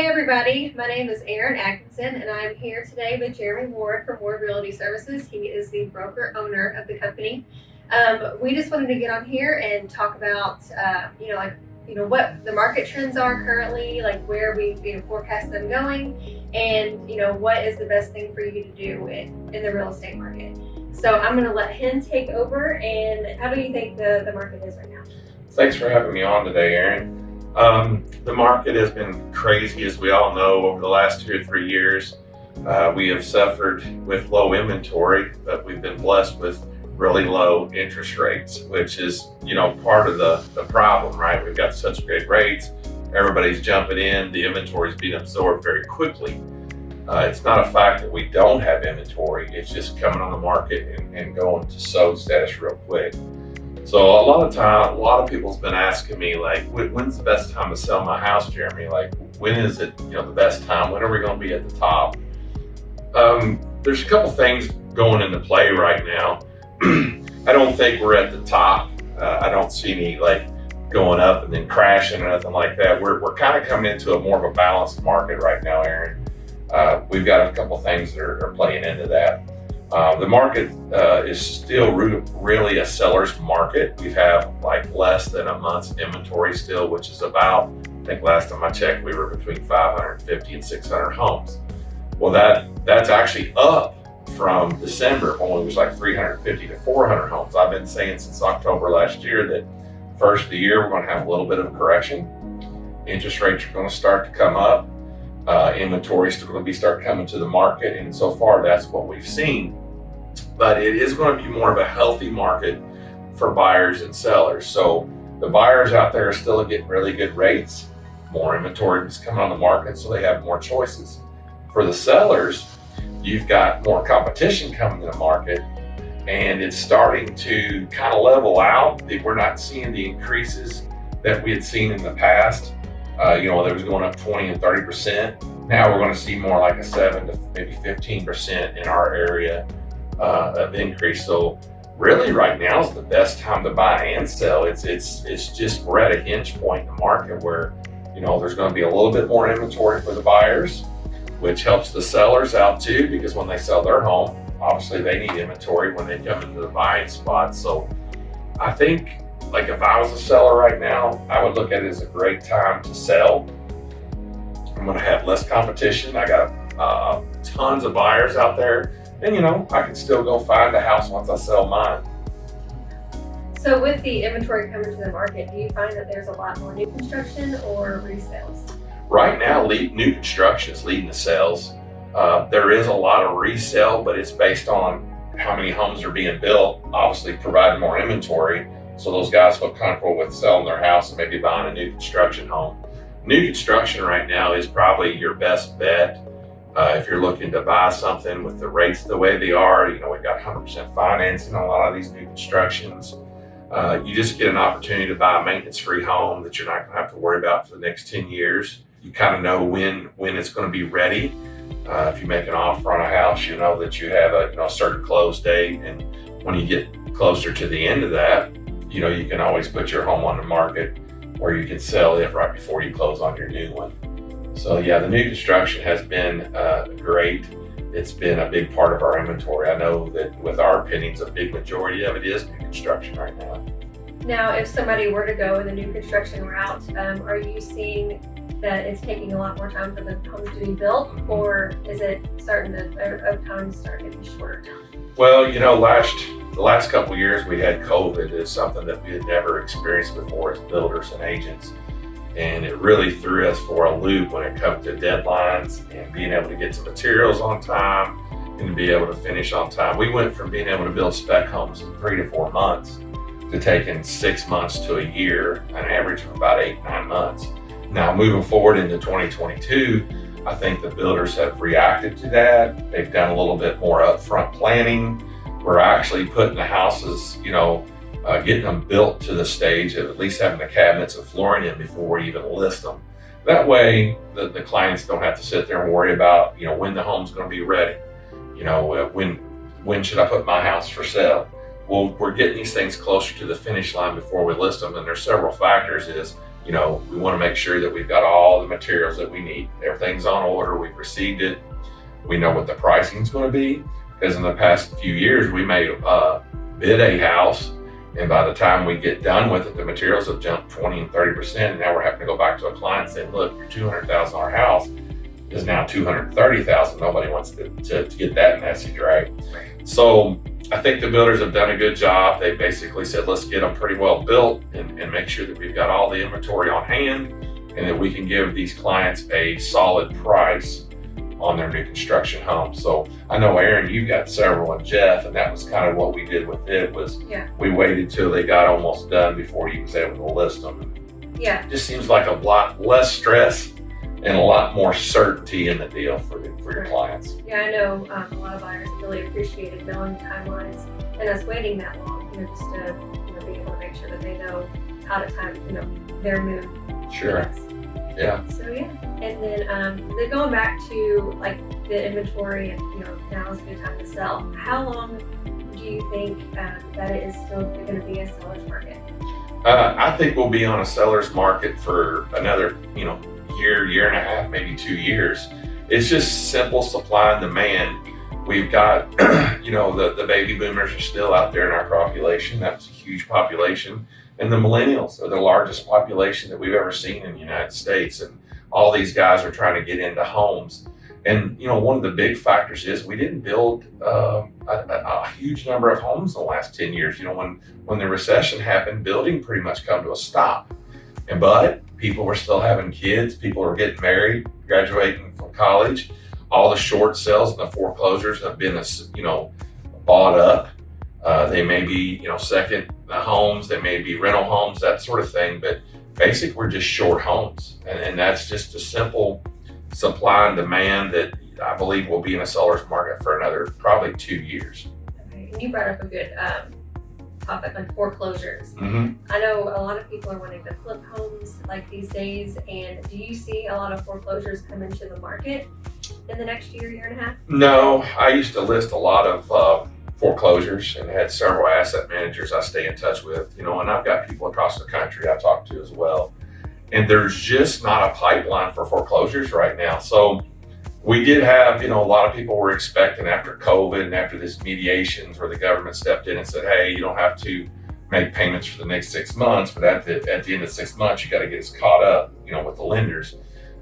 Hey everybody, my name is Erin Atkinson and I'm here today with Jeremy Ward from Ward Realty Services. He is the broker owner of the company. Um, we just wanted to get on here and talk about, uh, you know, like, you know, what the market trends are currently, like where we you know, forecast them going, and, you know, what is the best thing for you to do in, in the real estate market. So I'm going to let him take over and how do you think the, the market is right now? Thanks for having me on today, Erin. Um, the market has been crazy, as we all know, over the last two or three years. Uh, we have suffered with low inventory, but we've been blessed with really low interest rates, which is, you know, part of the, the problem, right? We've got such great rates. Everybody's jumping in. The inventory is being absorbed very quickly. Uh, it's not a fact that we don't have inventory. It's just coming on the market and, and going to sold status real quick. So a lot of time, a lot of people's been asking me like, when's the best time to sell my house, Jeremy? Like, when is it, you know, the best time? When are we going to be at the top? Um, there's a couple things going into play right now. I don't think we're at the top. Uh, I don't see any like going up and then crashing or nothing like that. We're, we're kind of coming into a more of a balanced market right now, Erin. Uh, we've got a couple things that are, are playing into that. Uh, the market uh, is still re really a seller's market. We have like less than a month's inventory still, which is about, I think last time I checked, we were between 550 and 600 homes. Well, that that's actually up from December when it was like 350 to 400 homes. I've been saying since October last year that first of the year, we're going to have a little bit of a correction. Interest rates are going to start to come up. Uh, inventory is going to be start coming to the market. And so far, that's what we've seen but it is going to be more of a healthy market for buyers and sellers. So the buyers out there are still getting really good rates. More inventory is coming on the market, so they have more choices. For the sellers, you've got more competition coming to the market and it's starting to kind of level out. We're not seeing the increases that we had seen in the past. Uh, you know, there was going up 20 and 30%. Now we're going to see more like a 7 to maybe 15% in our area uh, of increase. So really right now is the best time to buy and sell. It's, it's, it's just, we're at a hinge point in the market where, you know, there's going to be a little bit more inventory for the buyers, which helps the sellers out too, because when they sell their home, obviously they need inventory when they come into the buying spot. So I think like if I was a seller right now, I would look at it as a great time to sell. I'm going to have less competition. I got uh, tons of buyers out there and you know, I can still go find a house once I sell mine. So with the inventory coming to the market, do you find that there's a lot more new construction or resales? Right now, new construction is leading the sales. Uh, there is a lot of resale, but it's based on how many homes are being built, obviously providing more inventory. So those guys feel comfortable with selling their house and maybe buying a new construction home. New construction right now is probably your best bet uh, if you're looking to buy something with the rates the way they are, you know, we've got 100% financing on a lot of these new constructions. Uh, you just get an opportunity to buy a maintenance-free home that you're not going to have to worry about for the next 10 years. You kind of know when when it's going to be ready. Uh, if you make an offer on a house, you know that you have a you know a certain close date, and when you get closer to the end of that, you know you can always put your home on the market, or you can sell it right before you close on your new one. So yeah, the new construction has been uh, great. It's been a big part of our inventory. I know that with our opinions, a big majority of it is new construction right now. Now, if somebody were to go in the new construction route, um, are you seeing that it's taking a lot more time for the homes to be built, or is it starting to, of time start getting shorter? Well, you know, last the last couple years we had COVID is something that we had never experienced before as builders and agents and it really threw us for a loop when it comes to deadlines and being able to get to materials on time and to be able to finish on time. We went from being able to build spec homes in three to four months to taking six months to a year, an average of about eight, nine months. Now moving forward into 2022, I think the builders have reacted to that. They've done a little bit more upfront planning. We're actually putting the houses, you know, uh, getting them built to the stage of at least having the cabinets and flooring in before we even list them. That way, the, the clients don't have to sit there and worry about, you know, when the home's going to be ready. You know, uh, when when should I put my house for sale? Well, we're getting these things closer to the finish line before we list them, and there's several factors. Is you know, we want to make sure that we've got all the materials that we need. Everything's on order. We've received it. We know what the pricing is going to be because in the past few years we may uh, bid a house and by the time we get done with it, the materials have jumped 20 and 30%. And now we're having to go back to a client and say, look, your $200,000 house is now 230,000. Nobody wants to, to, to, get that message, right? So I think the builders have done a good job. They basically said, let's get them pretty well built and, and make sure that we've got all the inventory on hand and that we can give these clients a solid price on their new construction home. So I know Erin, you got several and Jeff, and that was kind of what we did with it was yeah. we waited till they got almost done before you was able to list them. Yeah. It just seems like a lot less stress and a lot more certainty in the deal for, for your clients. Yeah, I know um, a lot of buyers really appreciated knowing timelines and us waiting that long, you know, just to you know, be able to make sure that they know how to time, you know, their move. Sure. Yeah. So yeah, and then um, then going back to like the inventory, and you know now is a good time to sell. How long do you think um, that it is still going to be a seller's market? Uh, I think we'll be on a seller's market for another, you know, year, year and a half, maybe two years. It's just simple supply and demand. We've got, you know, the, the baby boomers are still out there in our population. That's a huge population. And the millennials are the largest population that we've ever seen in the United States. And all these guys are trying to get into homes. And, you know, one of the big factors is we didn't build uh, a, a, huge number of homes in the last 10 years. You know, when, when the recession happened, building pretty much come to a stop. And, but people were still having kids. People were getting married, graduating from college. All the short sales and the foreclosures have been, you know, bought up. Uh, they may be, you know, second homes, they may be rental homes, that sort of thing. But basically, we're just short homes. And, and that's just a simple supply and demand that I believe will be in a seller's market for another probably two years. Okay. And you brought up a good um, topic on foreclosures. Mm-hmm. I know a lot of people are wanting to flip homes like these days. And do you see a lot of foreclosures come into the market in the next year, year and a half? No, I used to list a lot of uh, foreclosures and had several asset managers I stay in touch with, you know, and I've got people across the country I talk to as well. And there's just not a pipeline for foreclosures right now. So we did have, you know, a lot of people were expecting after COVID and after this mediations where the government stepped in and said, hey, you don't have to make payments for the next six months, but at the, at the end of six months, you got to get us caught up, you know, with the lenders.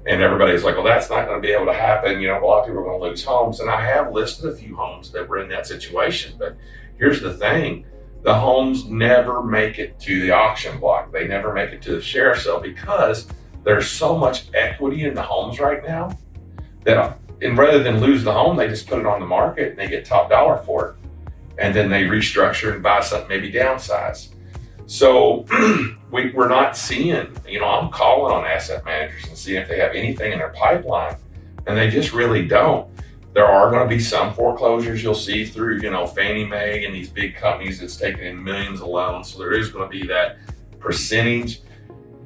And everybody's like, well, that's not going to be able to happen. You know, a lot of people are going to lose homes. And I have listed a few homes that were in that situation. But here's the thing the homes never make it to the auction block, they never make it to the sheriff's sale because there's so much equity in the homes right now that, and rather than lose the home, they just put it on the market and they get top dollar for it. And then they restructure and buy something, maybe downsize. So we, we're not seeing, you know, I'm calling on asset managers and seeing if they have anything in their pipeline, and they just really don't. There are going to be some foreclosures you'll see through, you know, Fannie Mae and these big companies that's taking in millions of loans. So there is going to be that percentage,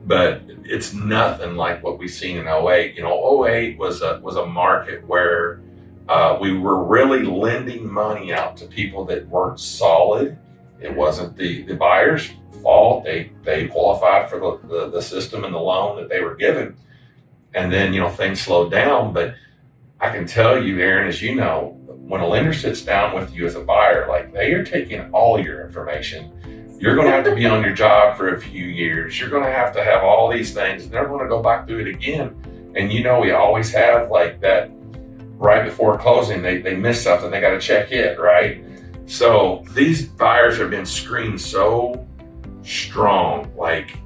but it's nothing like what we've seen in 08. You know, 08 was a was a market where uh, we were really lending money out to people that weren't solid. It wasn't the the buyers fault. They they qualified for the, the, the system and the loan that they were given. And then, you know, things slowed down. But I can tell you, Erin, as you know, when a lender sits down with you as a buyer, like they are taking all your information. You're going to have to be on your job for a few years. You're going to have to have all these things. They're going to go back through it again. And you know, we always have like that right before closing, they, they miss something. They got to check it, right? So these buyers have been screened so strong. Like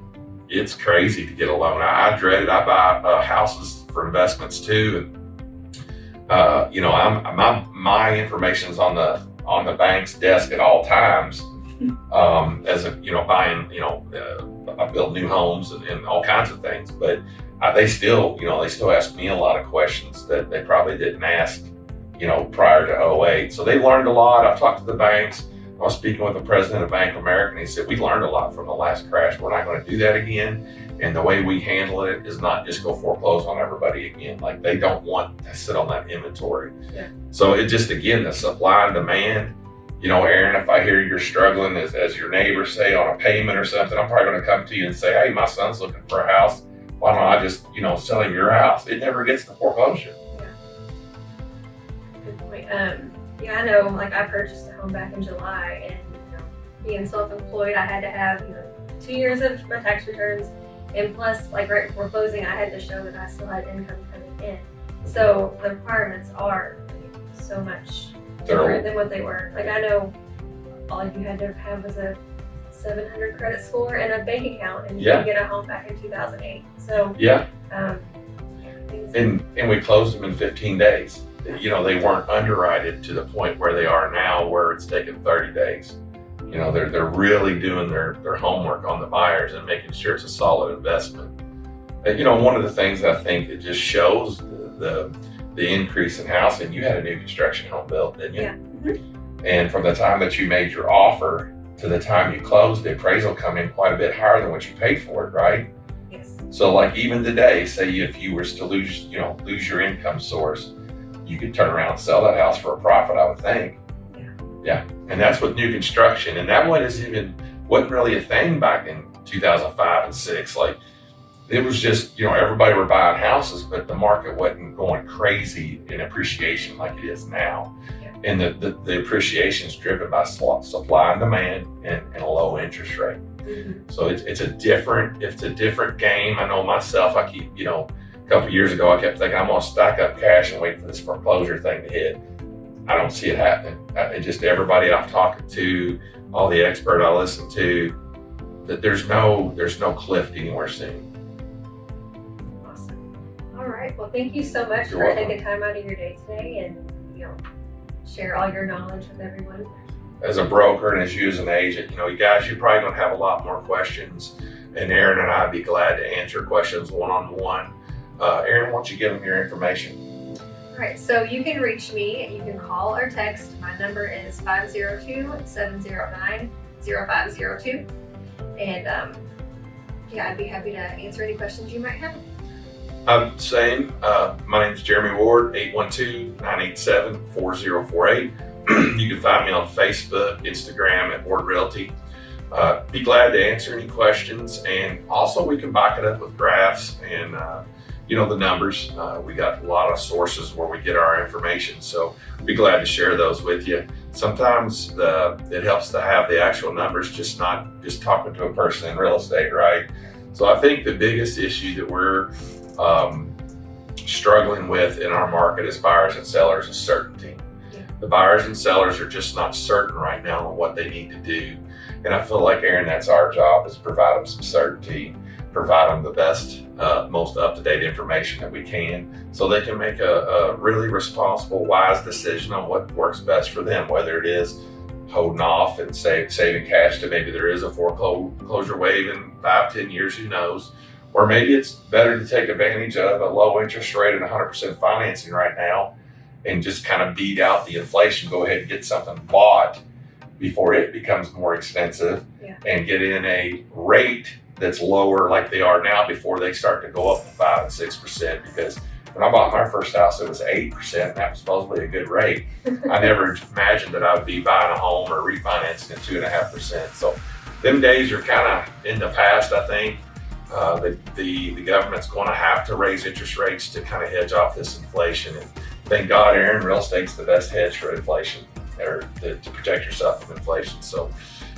it's crazy to get a loan. I, I dread it. I buy uh, houses for investments too, and uh, you know, I'm my my information is on the on the bank's desk at all times. Um, as a you know, buying you know, uh, I build new homes and, and all kinds of things, but uh, they still you know they still ask me a lot of questions that they probably didn't ask you know prior to 08. So they learned a lot. I've talked to the banks I was speaking with the president of Bank of America, and he said, We learned a lot from the last crash. We're not going to do that again. And the way we handle it is not just go foreclose on everybody again. Like they don't want to sit on that inventory. Yeah. So it just, again, the supply and demand, you know, Erin, if I hear you're struggling as, as your neighbor say on a payment or something, I'm probably going to come to you and say, hey, my son's looking for a house. Why don't I just, you know, sell him your house? It never gets to foreclosure. Um, yeah, I know, like I purchased a home back in July and, you know, being self-employed, I had to have, you know, two years of my tax returns. And plus, like right before closing, I had to show that I still had income coming in. So the requirements are so much different than what they were. Like I know all you had to have was a 700 credit score and a bank account and you Yeah. could get a home back in 2008. So, Yeah. um, And, and we closed them in 15 days. You know, they weren't underwritten to the point where they are now where it's taken 30 days. You know, they're, they're really doing their, their homework on the buyers and making sure it's a solid investment. And, you know, one of the things I think that just shows the, the, the increase in housing, you had a new construction home built, didn't you? Yeah. Mm-hmm. And from the time that you made your offer to the time you closed, the appraisal come in quite a bit higher than what you paid for it, right? yes. So like even today, say if you were to lose, you know, lose your income source, you could turn around and sell that house for a profit, I would think. Yeah. Yeah. And that's with new construction. And that one is even wasn't really a thing back in 2005 and six. Like it was just, you know, everybody were buying houses, but the market wasn't going crazy in appreciation like it is now. Yeah. And the, the, the appreciation is driven by supply and demand and, and a low interest rate. Mhm. So it's, it's a different, it's a different game. I know myself, I keep, you know, a couple years ago, I kept thinking I'm gonna stack up cash and wait for this foreclosure thing to hit. I don't see it happening. It just everybody I've talked to, all the expert I listen to, that there's no, there's no cliff anywhere soon. Awesome. All right. Well, thank you so much You're for welcome. taking time out of your day today and, you know, share all your knowledge with everyone. As a broker and as you as an agent, you know, you guys, you're probably gonna have a lot more questions. And Erin and I'd be glad to answer questions one-on-one. Uh, Erin, why don't you give them your information? All right. So you can reach me. You can call or text. My number is 502-709-0502. And, um, yeah, I'd be happy to answer any questions you might have. I'm same. Uh, my name is Jeremy Ward, 812-987-4048. you can find me on Facebook, Instagram at Ward Realty. Uh, be glad to answer any questions. And also we can back it up with graphs and, uh, you know, the numbers. Uh, we got a lot of sources where we get our information. So be glad to share those with you. Sometimes the, it helps to have the actual numbers, just not just talking to a person in real estate, right? So I think the biggest issue that we're um, struggling with in our market as buyers and sellers is certainty. Yeah. The buyers and sellers are just not certain right now on what they need to do. And I feel like, Erin, that's our job is provide them some certainty, provide them the best, uh, most up-to-date information that we can so they can make a, a really responsible, wise decision on what works best for them, whether it is holding off and save, saving cash to maybe there is a foreclosure wave in five, ten years, who knows, or maybe it's better to take advantage of a low interest rate and 100% financing right now and just kind of beat out the inflation. Go ahead and get something bought before it becomes more expensive Yeah. and get in a rate that's lower like they are now before they start to go up to 5 and 6%. Because when I bought my first house, it was 8%, and that was supposedly a good rate. I never imagined that I would be buying a home or refinancing at 2.5%. So them days are kind of in the past, I think. Uh, the, the, the government's going to have to raise interest rates to kind of hedge off this inflation. And thank God, Erin, real estate's the best hedge for inflation or to, to protect yourself from inflation. So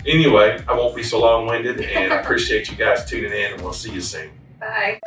anyway, I won't be so long-winded and I appreciate you guys tuning in and we'll see you soon. Bye.